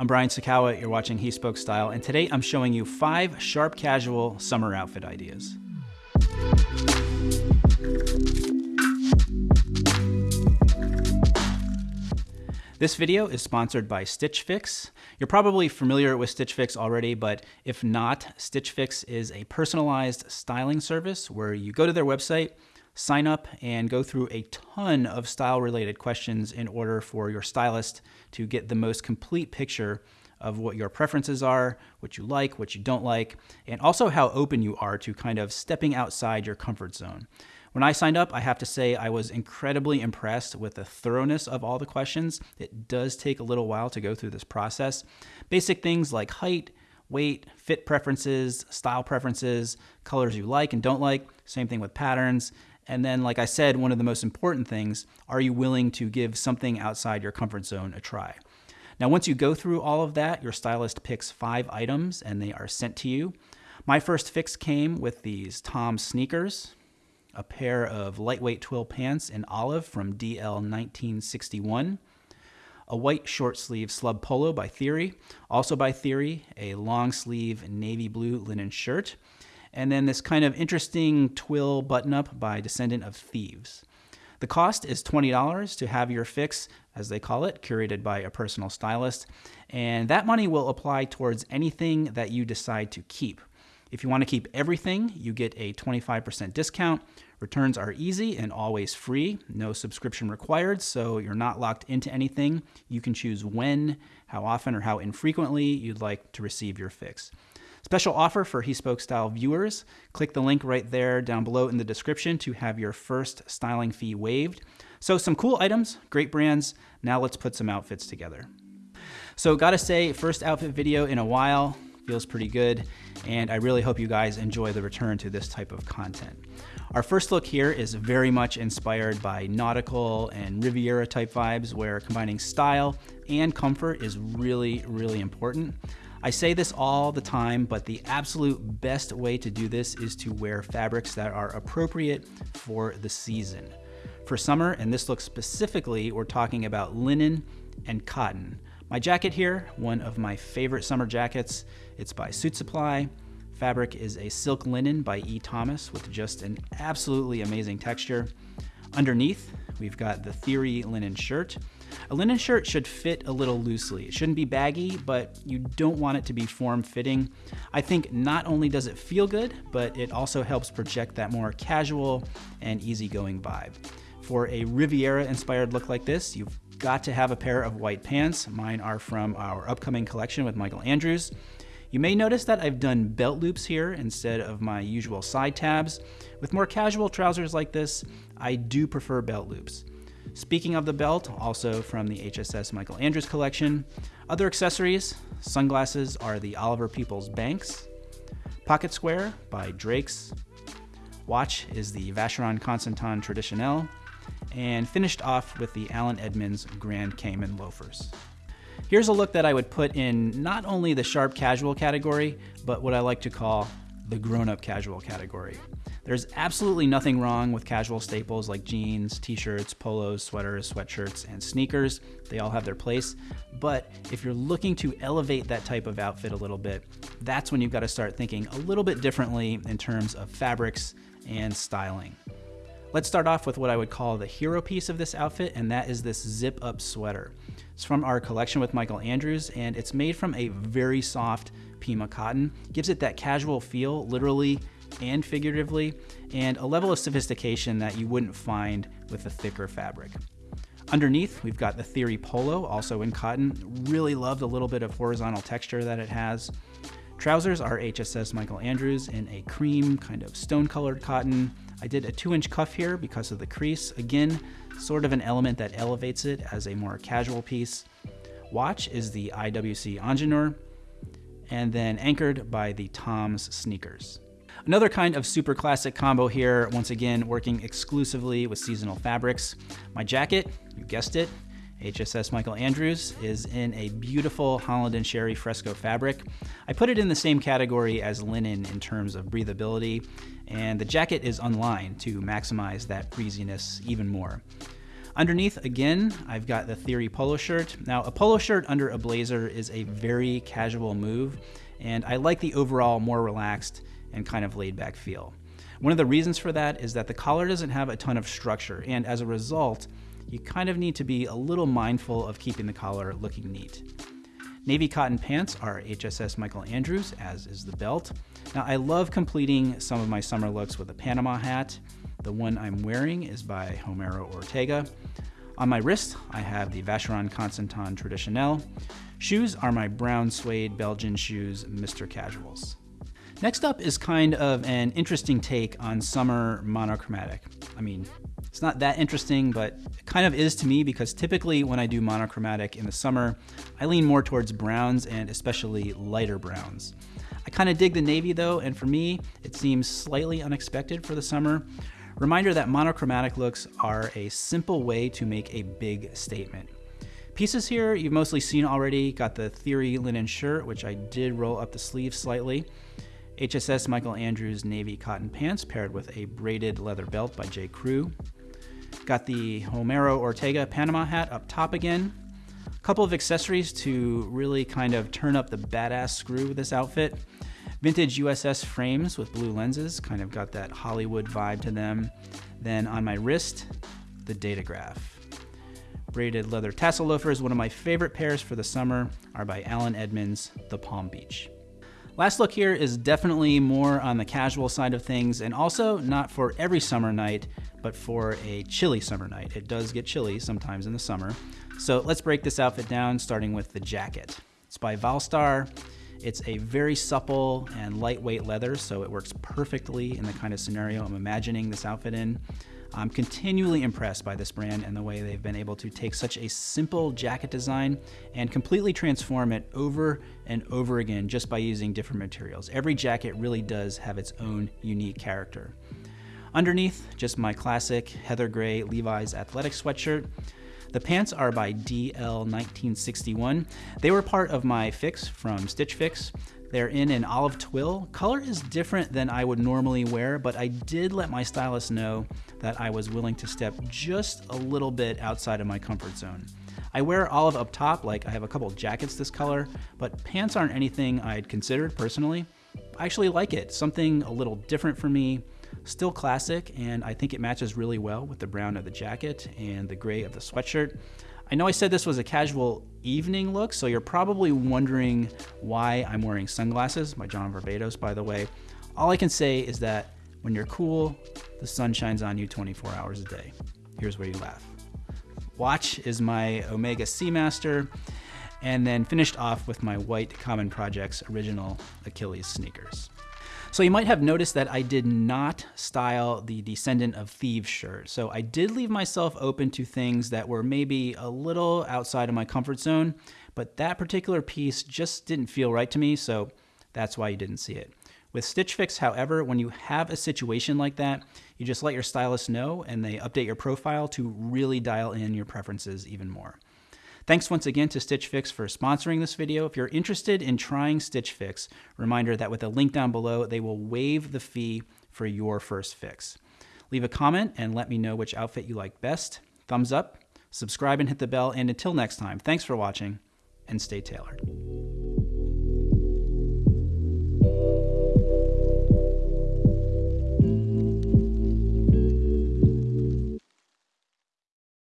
I'm Brian Sacawa, you're watching He Spoke Style, and today I'm showing you five sharp casual summer outfit ideas. This video is sponsored by Stitch Fix. You're probably familiar with Stitch Fix already, but if not, Stitch Fix is a personalized styling service where you go to their website, sign up, and go through a ton of style related questions in order for your stylist to get the most complete picture of what your preferences are, what you like, what you don't like, and also how open you are to kind of stepping outside your comfort zone. When I signed up, I have to say I was incredibly impressed with the thoroughness of all the questions. It does take a little while to go through this process. Basic things like height, weight, fit preferences, style preferences, colors you like and don't like, same thing with patterns. And then, like I said, one of the most important things, are you willing to give something outside your comfort zone a try? Now, once you go through all of that, your stylist picks five items and they are sent to you. My first fix came with these Tom sneakers a pair of lightweight twill pants in olive from DL 1961, a white short sleeve slub polo by Theory, also by Theory, a long sleeve navy blue linen shirt, and then this kind of interesting twill button up by Descendant of Thieves. The cost is $20 to have your fix, as they call it, curated by a personal stylist, and that money will apply towards anything that you decide to keep. If you want to keep everything, you get a 25% discount. Returns are easy and always free, no subscription required, so you're not locked into anything. You can choose when, how often, or how infrequently you'd like to receive your fix. Special offer for He Spoke Style viewers. Click the link right there down below in the description to have your first styling fee waived. So, some cool items, great brands. Now, let's put some outfits together. So, gotta say, first outfit video in a while feels pretty good, and I really hope you guys enjoy the return to this type of content. Our first look here is very much inspired by nautical and Riviera type vibes where combining style and comfort is really, really important. I say this all the time, but the absolute best way to do this is to wear fabrics that are appropriate for the season. For summer, and this look specifically, we're talking about linen and cotton. My jacket here, one of my favorite summer jackets, it's by Suit Supply. Fabric is a silk linen by E. Thomas with just an absolutely amazing texture. Underneath, we've got the Theory linen shirt. A linen shirt should fit a little loosely. It shouldn't be baggy, but you don't want it to be form-fitting. I think not only does it feel good, but it also helps project that more casual and easygoing vibe. For a Riviera-inspired look like this, you've got to have a pair of white pants. Mine are from our upcoming collection with Michael Andrews. You may notice that I've done belt loops here instead of my usual side tabs. With more casual trousers like this, I do prefer belt loops. Speaking of the belt, also from the HSS Michael Andrews collection, other accessories, sunglasses are the Oliver Peoples Banks, pocket square by Drake's, watch is the Vacheron Constantin Traditionnel, and finished off with the Allen Edmonds Grand Cayman loafers. Here's a look that I would put in not only the sharp casual category, but what I like to call the grown-up casual category. There's absolutely nothing wrong with casual staples like jeans, t-shirts, polos, sweaters, sweatshirts, and sneakers. They all have their place. But if you're looking to elevate that type of outfit a little bit, that's when you've got to start thinking a little bit differently in terms of fabrics and styling. Let's start off with what I would call the hero piece of this outfit, and that is this zip up sweater. It's from our collection with Michael Andrews, and it's made from a very soft Pima cotton. Gives it that casual feel, literally and figuratively, and a level of sophistication that you wouldn't find with a thicker fabric. Underneath, we've got the Theory Polo, also in cotton. Really love the little bit of horizontal texture that it has. Trousers are HSS Michael Andrews in a cream, kind of stone colored cotton. I did a two inch cuff here because of the crease. Again, sort of an element that elevates it as a more casual piece. Watch is the IWC Ingenieur, and then anchored by the Tom's sneakers. Another kind of super classic combo here, once again working exclusively with seasonal fabrics. My jacket, you guessed it, HSS Michael Andrews is in a beautiful Holland and Sherry fresco fabric. I put it in the same category as linen in terms of breathability, and the jacket is unlined to maximize that breeziness even more. Underneath, again, I've got the Theory polo shirt. Now, a polo shirt under a blazer is a very casual move, and I like the overall more relaxed and kind of laid back feel. One of the reasons for that is that the collar doesn't have a ton of structure, and as a result, you kind of need to be a little mindful of keeping the collar looking neat. Navy cotton pants are HSS Michael Andrews, as is the belt. Now, I love completing some of my summer looks with a Panama hat. The one I'm wearing is by Homero Ortega. On my wrist, I have the Vacheron Constantin Traditionnel. Shoes are my brown suede Belgian shoes, Mr. Casuals. Next up is kind of an interesting take on summer monochromatic. I mean, it's not that interesting, but it kind of is to me because typically when I do monochromatic in the summer, I lean more towards browns and especially lighter browns. I kind of dig the navy though, and for me, it seems slightly unexpected for the summer. Reminder that monochromatic looks are a simple way to make a big statement. Pieces here you've mostly seen already. Got the Theory linen shirt, which I did roll up the sleeves slightly. HSS Michael Andrews navy cotton pants paired with a braided leather belt by J. Crew. Got the Homero Ortega Panama hat up top again. A couple of accessories to really kind of turn up the badass screw with this outfit. Vintage USS frames with blue lenses, kind of got that Hollywood vibe to them. Then on my wrist, the Datograph. Braided leather tassel loafers, one of my favorite pairs for the summer, are by Allen Edmonds, the Palm Beach. Last look here is definitely more on the casual side of things and also not for every summer night, but for a chilly summer night. It does get chilly sometimes in the summer. So let's break this outfit down starting with the jacket. It's by Valstar. It's a very supple and lightweight leather, so it works perfectly in the kind of scenario I'm imagining this outfit in. I'm continually impressed by this brand and the way they've been able to take such a simple jacket design and completely transform it over and over again just by using different materials. Every jacket really does have its own unique character. Underneath, just my classic heather gray Levi's athletic sweatshirt. The pants are by DL1961. They were part of my fix from Stitch Fix. They're in an olive twill. Color is different than I would normally wear, but I did let my stylist know that I was willing to step just a little bit outside of my comfort zone. I wear olive up top, like I have a couple jackets this color, but pants aren't anything I'd considered personally. I actually like it, something a little different for me, Still classic, and I think it matches really well with the brown of the jacket and the gray of the sweatshirt. I know I said this was a casual evening look, so you're probably wondering why I'm wearing sunglasses, by John Varvatos, by the way. All I can say is that when you're cool, the sun shines on you 24 hours a day. Here's where you laugh. Watch is my Omega Seamaster, and then finished off with my white Common Projects original Achilles sneakers. So you might have noticed that I did not style the Descendant of Thieves shirt. So I did leave myself open to things that were maybe a little outside of my comfort zone, but that particular piece just didn't feel right to me, so that's why you didn't see it. With Stitch Fix, however, when you have a situation like that, you just let your stylist know and they update your profile to really dial in your preferences even more. Thanks once again to Stitch Fix for sponsoring this video. If you're interested in trying Stitch Fix, reminder that with a link down below, they will waive the fee for your first fix. Leave a comment and let me know which outfit you like best. Thumbs up, subscribe and hit the bell, and until next time, thanks for watching and stay tailored.